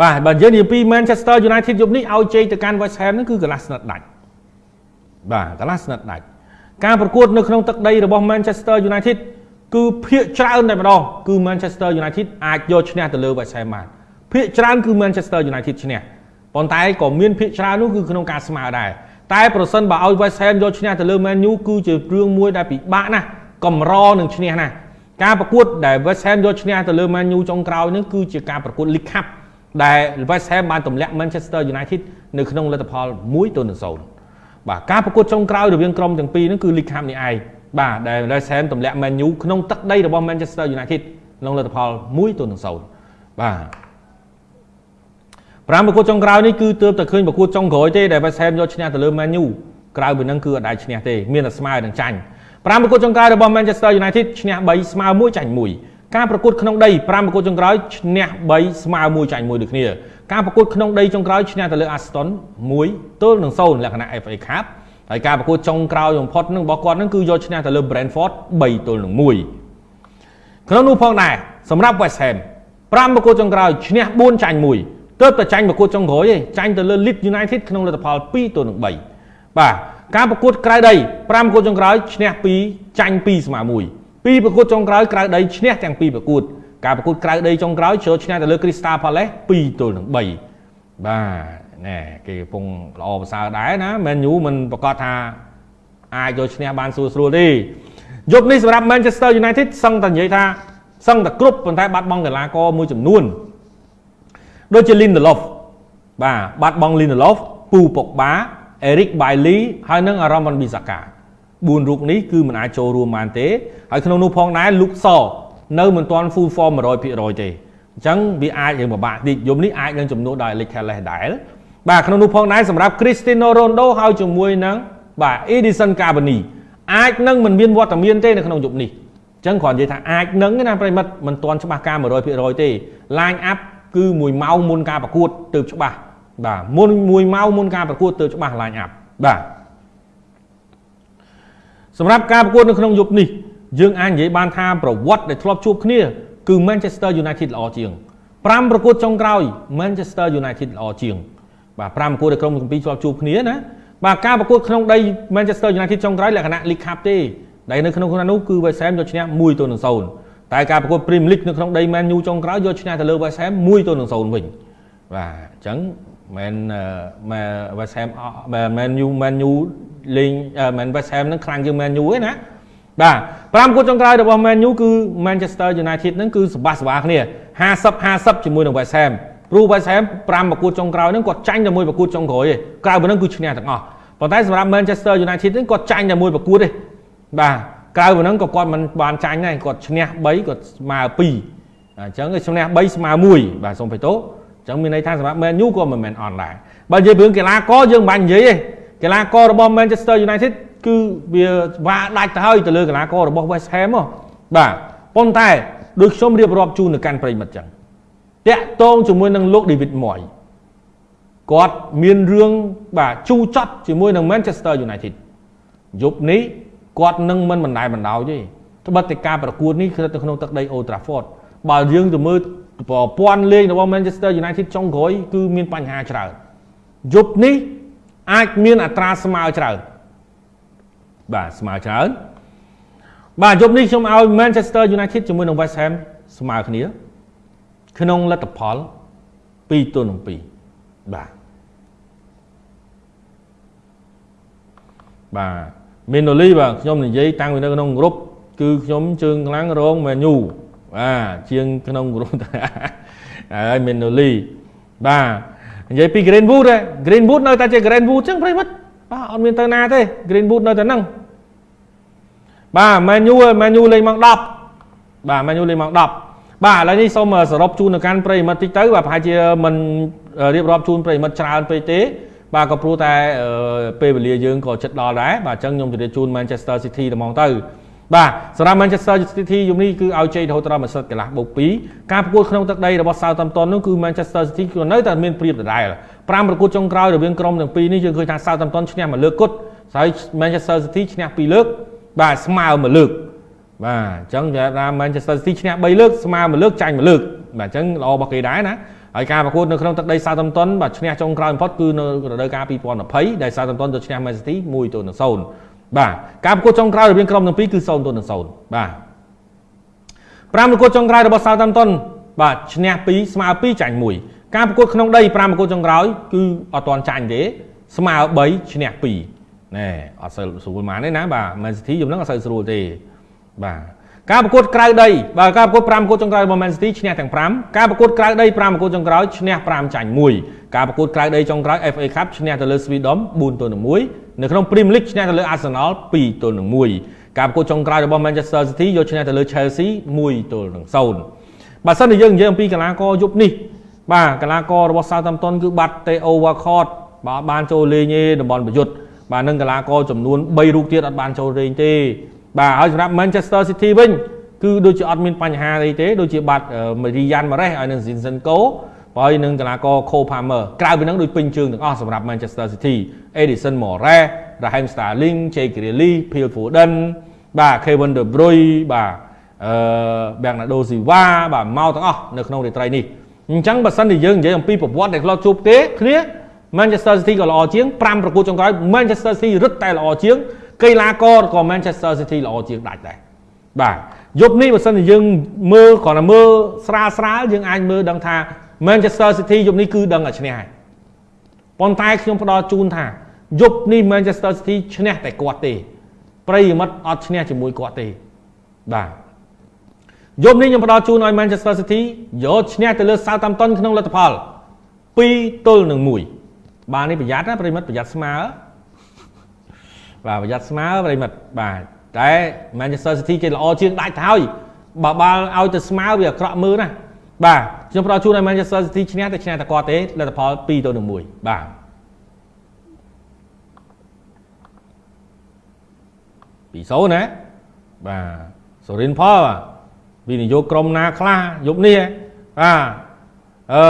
បាទបើនិយាយពី Manchester United យប់នេះឲ្យជ័យទៅកាន់ West Ham ហ្នឹងគឺកន្លះស្និតដាច់បាទកន្លះស្និតដាច់ការប្រកួតនៅក្នុងទឹកដីរបស់ Manchester United គឺភាគច្រើនតែម្ដងគឺ Manchester United អាចយកឈ្នះទៅលើ West Ham បានភាគច្រើនគឺ Manchester United ឈ្នះប៉ុន្តែក៏មានភាគច្រើននោះគឺក្នុងការស្មើដែរតែប្រសិនបើឲ្យ West Ham យកឈ្នះទៅលើ Man U គឺជារឿងមួយដែលពិបាកណាស់កម្រនឹងឈ្នះណាស់ការប្រកួតដែល West Ham យកឈ្នះទៅលើ Man U ចុងក្រោយនេះគឺជាការប្រកួត League Cup ដែល West Ham បានទម្លាក់ Manchester United នៅក្នុងលទ្ធផល1ទៅ0បាទការប្រកួតចុងក្រោយរវាងក្រុមទាំងពីរនេះគឺ League Cup នេះឯងបាទដែល West Ham ទម្លាក់ Man U ក្នុងទឹកដីរបស់ Manchester United ក្នុងលទ្ធផល1ទៅ0បាទប្រាំប្រកួតចុងក្រោយនេះគឺទើបតែឃើញប្រកួតចុងក្រោយទេដែល West Ham យកឈ្នះទៅលើ Man U ក្រៅពីនឹងគឺអត់ដែរឈ្នះទេមានតែស្មើនឹងចាញ់ប្រាំប្រកួតចុងក្រោយរបស់ Manchester United ឈ្នះ3ស្មើ1ចាញ់1 ការប្រកួតក្នុងដី5ប្រកួតចុងក្រោយឈ្នះ3ស្មើ1ចាញ់1ដូចគ្នាការប្រកួតក្នុងដីចុងក្រោយឈ្នះទៅលើ Aston 1ទល់នឹង0លក្ខណៈ FA Cup ហើយការប្រកួតចុងក្រោយបំផុតនឹងរបស់គាត់នឹងគឺយកឈ្នះទៅលើ Brentford 3ទល់នឹង1ក្នុងនោះផងដែរសម្រាប់ West Ham 5ប្រកួតចុងក្រោយឈ្នះ4ចាញ់1ទើបតែចាញ់ប្រកួតចុងក្រោយទេចាញ់ទៅលើ Leeds United ក្នុងលទ្ធផល2ទល់នឹង3បាទការប្រកួតក្រៅដី5ប្រកួតចុងក្រោយឈ្នះ2ចាញ់2ស្មើ1 ពីរប្រកួតចុងក្រោយក្រៅដីឈ្នះទាំងពីរប្រកួតការប្រកួតក្រៅដីចុងក្រោយជ្រើឈ្នះទៅលើ Crystal Palace 2ទល់នឹង3បាទណែគេកំពុងល្អប្រសើរដែរណា Man U មិនប្រកាសថាអាចយកឈ្នះបានស្រួលស្រួលទេយប់នេះសម្រាប់ Manchester United សឹងតែនិយាយថាសឹងតែគ្រប់ប៉ុន្តែបាត់បង់កីឡាករមួយចំនួនដូចជា Lindelof បាទបាត់បង់ Lindelof ពូប៉ុកបា Eric Bailly ហើយនិង Aaron Wan-Bissaka 4រូបនេះគឺមិនអាចចូលរួមបានទេហើយក្នុងនោះផងដែរ Luke Shaw នៅមិនទាន់ full form 100%ទេអញ្ចឹងវាអាចរឿងពិបាកតិចយប់នេះអាចនឹងចំនួនដោយ Alex Telles ដែរបាទក្នុងនោះផងដែរសម្រាប់ Cristiano Ronaldo ហើយជាមួយនឹងបាទ Edison Cavani អាចនឹងមិនមានវត្តមានទេនៅក្នុងយប់នេះអញ្ចឹងគ្រាន់និយាយថាអាចនឹងណាប្រិមិត្តមិនទាន់ច្បាស់ការ100%ទេ line up គឺ1ម៉ោងមុនការប្រកួតទើបច្បាស់បាទមុន1ម៉ោងមុនការប្រកួតទើបច្បាស់ line up បាទ សម្រាប់ការប្រកួតនៅក្នុងយប់នេះយើងអាចនិយាយបានថាប្រវត្តិដែលធ្លាប់ជួបគ្នាគឺ Manchester United ល្អជាង5ប្រកួតចុងក្រោយ Manchester United ល្អជាង បាទ5ប្រកួតដែលក្រុមទាំងពីរធ្លាប់ជួបគ្នាណាបាទការប្រកួតក្នុងដី Manchester United ចុងក្រោយលក្ខណៈ League Cup ទេដែលនៅក្នុងនោះគឺ West Ham យកឈ្នះ1ទៅនឹង0តែការប្រកួត Premier League នៅក្នុងដី Man U ចុងក្រោយយកឈ្នះទៅលើ West Ham 1ទៅនឹង0វិញបាទអញ្ចឹង មែនមែ West Ham មែន U Man U លេងមែន West Ham នឹងខ្លាំងជាង Man U ឯណាបាទ5គូចុងក្រោយរបស់ Man U គឺ Manchester United ហ្នឹងគឺសបាសបាគ្នា50 50ជាមួយនឹង West Ham ព្រោះ West Ham 5ប្រកួតចុងក្រោយហ្នឹងគាត់ចាញ់តែមួយប្រកួតចុងក្រោយទេក្រៅពីហ្នឹងគឺឈ្នះទាំងអស់ប៉ុន្តែសម្រាប់ Manchester United ហ្នឹងគាត់ចាញ់តែមួយប្រកួតទេបាទក្រៅពីហ្នឹងក៏គាត់មិនបានចាញ់ដែរគាត់ឈ្នះ3គាត់ស្មើ2អញ្ចឹងឈ្នះ3ស្មើ1បាទសូមបេតោអញ្ចឹងមានន័យថាសម្រាប់ Man U ក៏មិនមែនអន់ដែរបើនិយាយពីរឿងកីឡាករយើងមិនបាច់និយាយទេកីឡាកររបស់ Manchester United គឺវាវាដាច់ទៅហើយទៅលើកីឡាកររបស់ West Ham ហ៎បាទប៉ុន្តែដូចខ្ញុំរៀបរាប់ជូននៅកាន់ប្រិមិត្តចឹងតាក់តងជាមួយនឹងលោក David Moyes គាត់មានរឿងបាទជូរចត់ជាមួយនឹង Manchester United យប់នេះគាត់នឹងមិនបណ្ដែរបណ្ដោយទេត្បិតតែការប្រកួតនេះគឺទៅក្នុងទឹកដី Old Trafford បើយើងទៅមើល ប្រព័ន្ធលេងរបស់ Manchester United ចុងក្រោយគឺមានបញ្ហាច្រើនយប់នេះអាចមានអត្រាស្មើច្រើនបាទស្មើច្រើនបាទយប់នេះខ្ញុំឲ្យ Manchester United ជាមួយនឹង West Ham ស្មើគ្នា ក្នុងលទ្ធផល2ទល់នឹង2បាទបាទមីណូលីបាទខ្ញុំនិយាយតាំងពីនៅក្នុងក្រុមគឺខ្ញុំជើងខ្លាំងរងមែនយូ បាទជាងក្នុងក្រុមហើយមីណូលីបាទនិយាយពី Greenwood Greenwood នៅតែជា Greenwood ចឹងប្រិមិត្តបាទអត់មានទៅណាទេ Greenwood នៅតែហ្នឹងបាទ Man U Man U លេងម៉ោង10បាទ Man U លេងម៉ោង10បាទឥឡូវនេះសូមសរុបជូននៅកាន់ប្រិមិត្តតិចទៅបាទប្រហែលជាមិនរៀបរាប់ជូនប្រិមិត្តច្រើនពេកទេបាទក៏ព្រោះតែពេលវេលាយើងក៏ចិត្តដល់ដែរបាទអញ្ចឹងខ្ញុំជម្រាបជូន Manchester City តែហ្មងទៅ បាទសម្រាប់ Manchester City យប់នេះគឺឲ្យជ័យរហូតដល់មួយសិតកន្លះបូក2ការប្រកួតក្នុងទឹកដីរបស់ Southampton នោះគឺ Manchester City គឺនៅតែមានព្រៀបដដែល5ប្រកួតចុងក្រោយរវាងក្រុមទាំងពីរនេះយើងឃើញថា Southampton ឈ្នះមួយលើកគត់ហើយ Manchester City ឈ្នះ2លើកបាទស្មើមួយលើកបាទអញ្ចឹងថា Manchester City ឈ្នះ3លើកស្មើមួយលើកចាញ់មួយលើកបាទអញ្ចឹងល្អរបស់គេដែរណាហើយការប្រកួតនៅក្នុងទឹកដី Southampton បាទឈ្នះចុងក្រោយបំផុតគឺនៅរដូវកាល2020ដែល Southampton ទៅឈ្នះ Man City 1ទៅ0 បាទការប្រកួតចុងក្រោយរវាងក្រុមទាំងពីរគឺ0ទៅ0បាទ5ប្រកួតចុងក្រោយរបស់ Southampton បាទឈ្នះ2ស្មើ2ចាញ់1ការប្រកួតក្នុងដី5ប្រកួតចុងក្រោយគឺអត់ទាន់ចាញ់ទេស្មើ3ឈ្នះ2ណែអត់សូវស្រួលម៉ានទេណាបាទ Man City យំហ្នឹងអត់សូវស្រួលទេបាទការប្រកួតក្រៅដីបាទការប្រកួត5ប្រកួតចុងក្រោយរបស់ Man City ឈ្នះទាំង5ការប្រកួតក្រៅដី5ប្រកួតចុងក្រោយឈ្នះ5ចាញ់1ការប្រកួតក្រៅដីចុងក្រោយ FA Cup ឈ្នះទៅលើ Sweden 4ទល់នឹង1 នៅក្នុង Premier League ឈ្នះទៅលើ Arsenal 2ទល់នឹង1ការប្រកួតចុងក្រោយរបស់ Manchester City យកឈ្នះទៅលើ Chelsea 1ទល់នឹង0បើសិនជាយើងនិយាយអំពីកីឡាករយប់នេះបាទកីឡាកររបស់ Southampton គឺបាត់ Theo Walcott បាទបានចូលលេងឯតំបន់ប្រយុទ្ធបាទនឹងកីឡាករចំនួន3រូបទៀតអត់បានចូលលេងទេបាទហើយសម្រាប់ Manchester City វិញគឺដូចជាអត់មានបញ្ហាអីទេដូចជាបាត់ Marian Mahrez ហើយនឹង Zinchenko ហើយនឹងកីឡាករ Cole Palmer ក្រៅពីហ្នឹងដូចពេញជើងទាំងអស់សម្រាប់ Manchester City Edison Moraes Raheem Sterling Jay Grealish Phil Foden បាទ Kevin De Bruyne បាទអឺ Bernardo Silva បាទមកទាំងអស់នៅក្នុងរាត្រីនេះអញ្ចឹងបើសិនជាយើងនិយាយអំពីប្រវត្តិដែលធ្លាប់ជួបទេគ្នា Manchester City ក៏ល្អជាង5ប្រកួតចុងក្រោយ Manchester City រឹតតែល្អជាងកីឡាករក៏ Manchester City ល្អជាងដាច់ដែរបាទយប់នេះបើសិនជាយើងមើលគ្រាន់តែមើលស្រាលស្រាលយើងអាចមើលដឹងថា Manchester City យប់នេះគឺដឹងតែឈ្នះហើយប៉ុន្តែខ្ញុំផ្ដល់ជូនថាយប់នេះ Manchester City ឈ្នះតែគាត់ទេ ប្រិយមិត្តអត់ឈ្នះជាមួយគាត់ទេបាទយប់នេះខ្ញុំផ្ដល់ជូនឲ្យ Manchester City យកឈ្នះទៅលើ Southampton ក្នុងលទ្ធផល2ទល់នឹង1បាទនេះប្រយ័ត្នណាប្រិយមិត្តប្រយ័ត្នស្មើបាទប្រយ័ត្នស្មើប្រិមិត្តបាទតែ Manchester City គេល្អជាងដាច់ទៅហើយបើបាល់ឲ្យទៅស្មើវាអាក្រក់មើលណា បាទខ្ញុំផ្ដល់ជូនឲ្យ Manchester City ឈ្នះតែឈ្នះតែគាត់ទេលទ្ធផល2ទៅ1បាទពីសូណាបាទសូរិនផលវិនិយោគក្រុមណាខ្លះយប់នេះបាទអឺ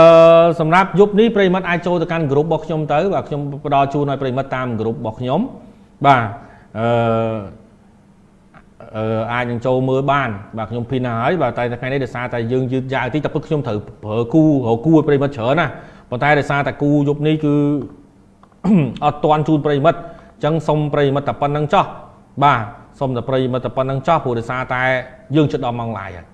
សម្រាប់យប់នេះប្រិមិត្តអាចចូលទៅកាន់ក្រុមរបស់ខ្ញុំទៅបាទខ្ញុំផ្ដល់ជូនឲ្យប្រិមិត្តតាមក្រុមរបស់ខ្ញុំបាទអឺ អឺអាចនឹងចូលមើលបានបាទខ្ញុំភីនហើយបាទតែថ្ងៃនេះដោយសារតែយើងយឺតយ៉ាវតិចតែពុតខ្ញុំត្រូវប្រើគូរកគូឲ្យប្រិមិត្តច្រើនណាប៉ុន្តែដោយសារតែគូយប់នេះគឺអត់ទាន់ជូនប្រិមិត្តអញ្ចឹងសុំប្រិមិត្តតែប៉ុណ្្នឹងចោះបាទសុំតែប្រិមិត្តតែប៉ុណ្្នឹងចោះព្រោះដោយសារតែយើងជិតដល់ម៉ោងឡាយហើយ